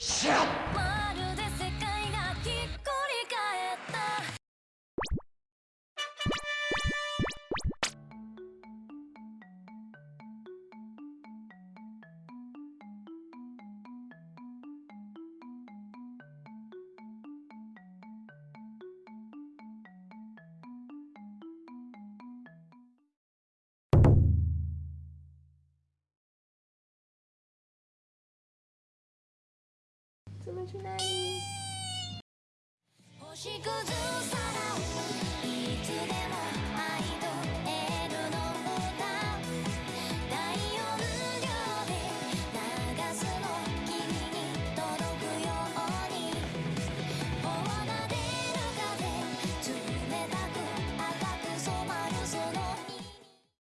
Shut 星屑さ